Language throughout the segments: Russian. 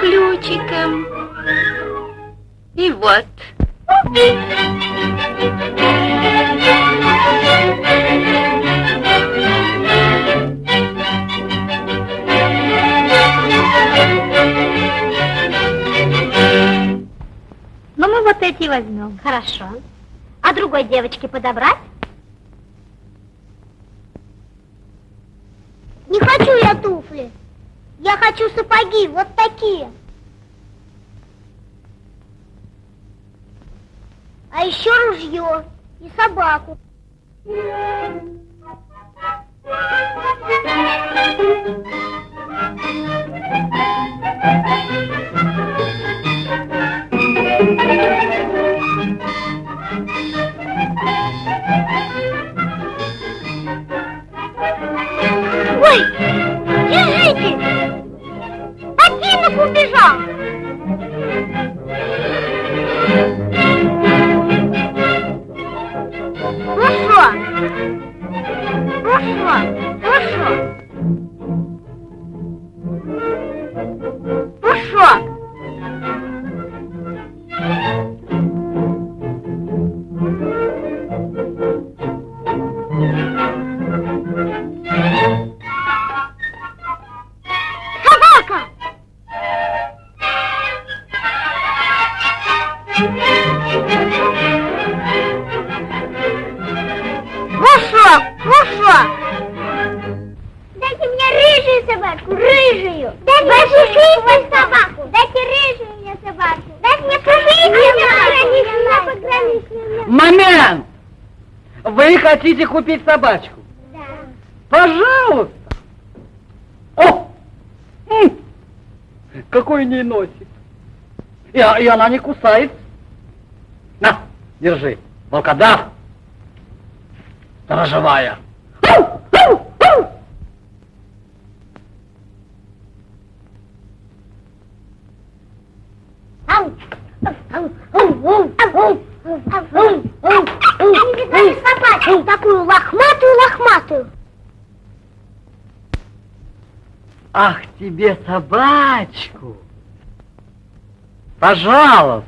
ключиком. И вот. Ну, мы вот эти возьмем. Хорошо. А другой девочке подобрать? Не хочу я туфли. Я хочу сапоги, вот такие. А еще ружье и собаку. Купить собачку? Да. Пожалуйста! О! М! Какой не носик. И, а- и она не кусает. На, держи. Волкодав. Сторожевая. Тебе собачку. Пожалуйста.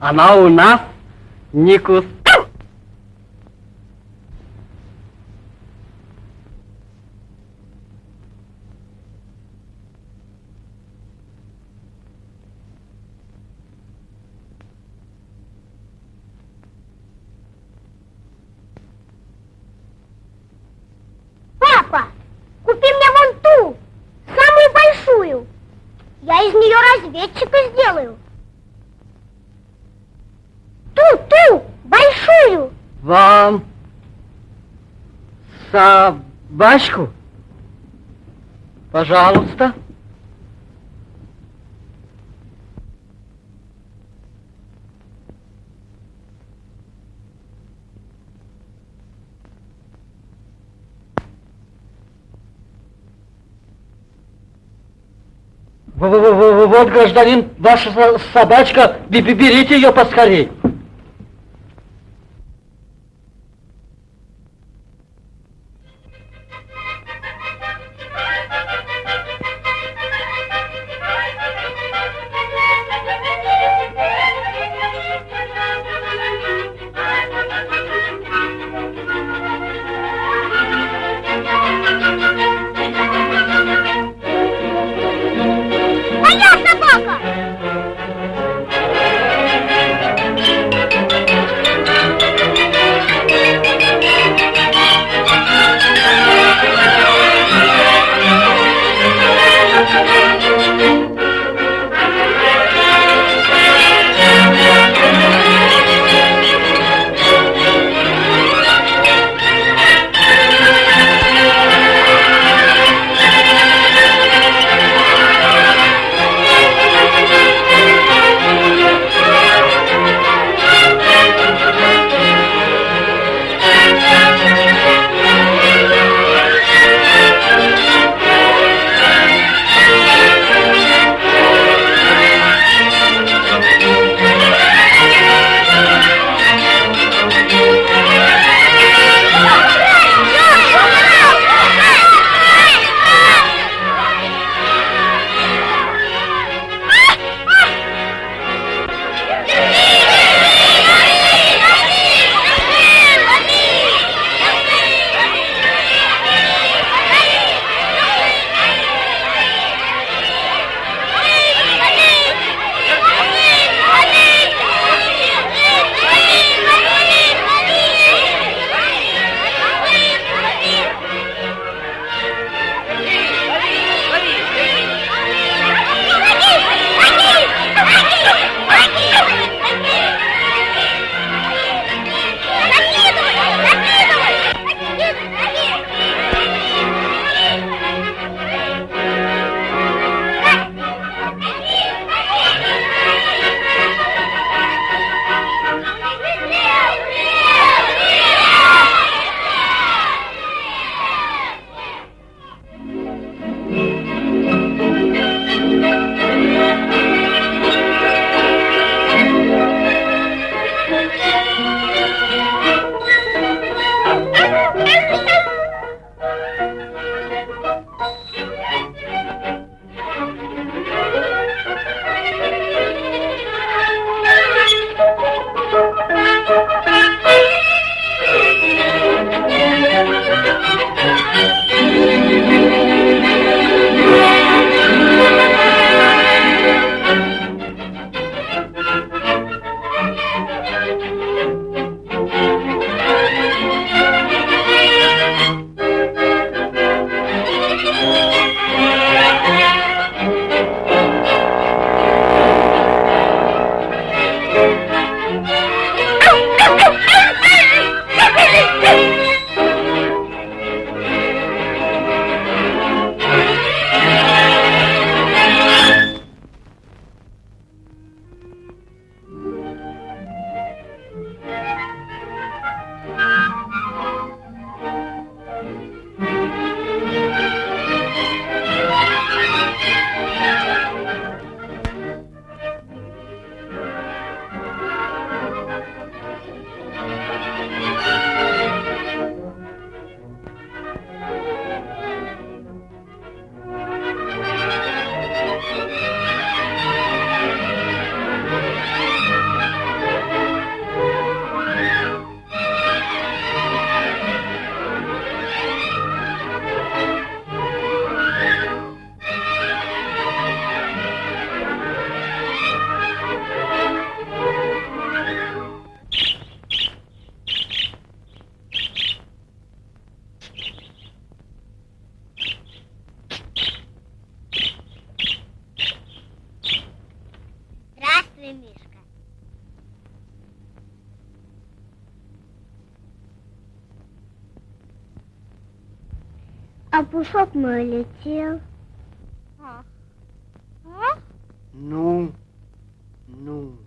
Она у нас не кус... из нее разведчика сделаю. Ту, ту, большую. Вам собачку? Пожалуйста. Вот, гражданин, ваша со- собачка, Бе- бе- берите ее поскорей. А пушок мой летел. А? а? Ну, ну.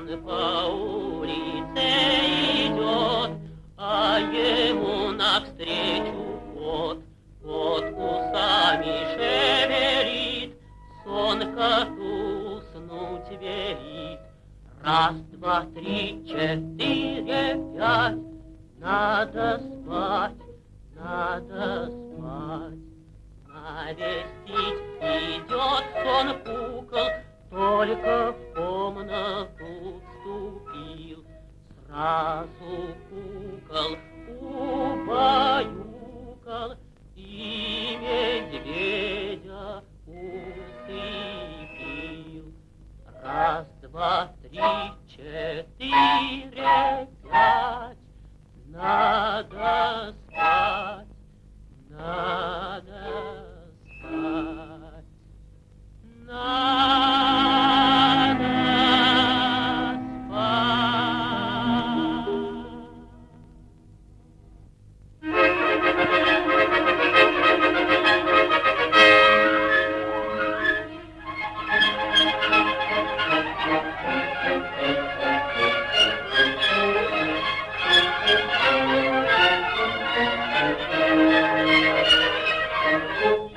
Он по улице идет, а ему навстречу кот. Кот усами шевелит, сон коту уснуть велит. Раз, два, три, четыре, пять, надо azul Thank you.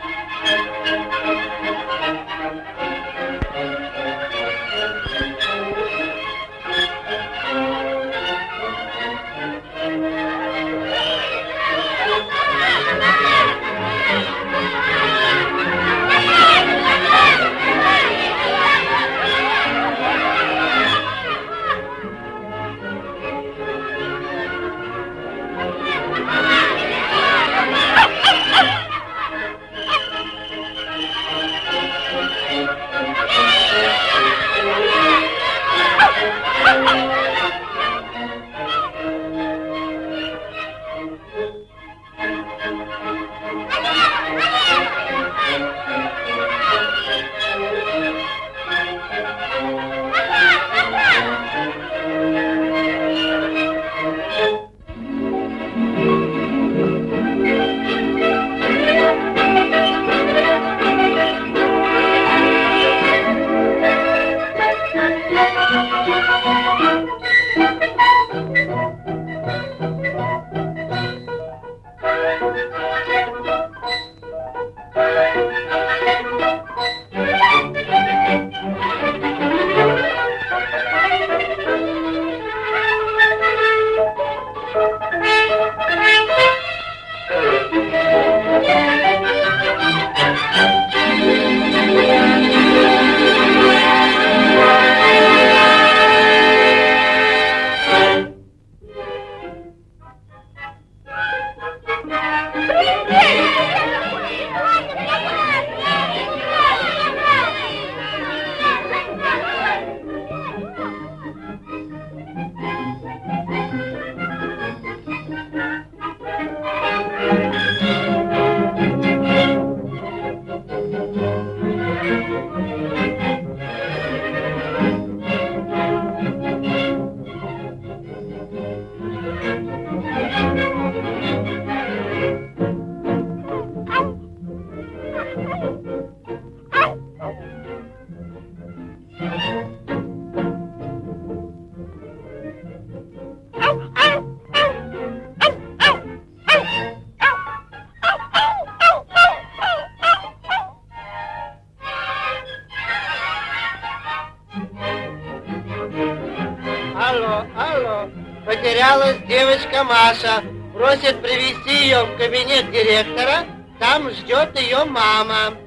Ее в кабинет директора. Там ждет ее мама.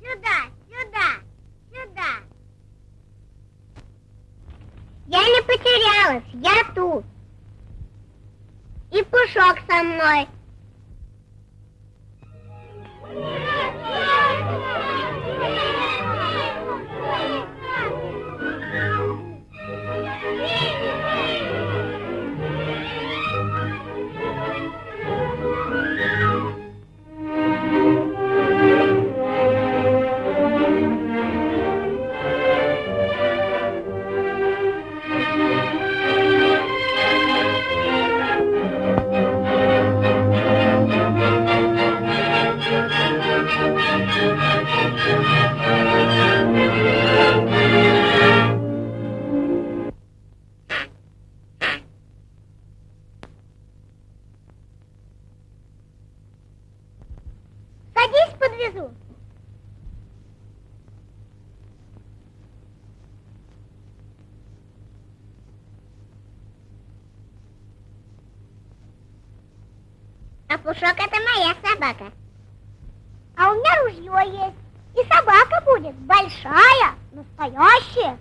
Сюда, сюда, сюда. Я не потерялась, я тут. И Пушок со мной. Садись, Пушок это моя собака. А у меня ружье есть. И собака будет большая, настоящая.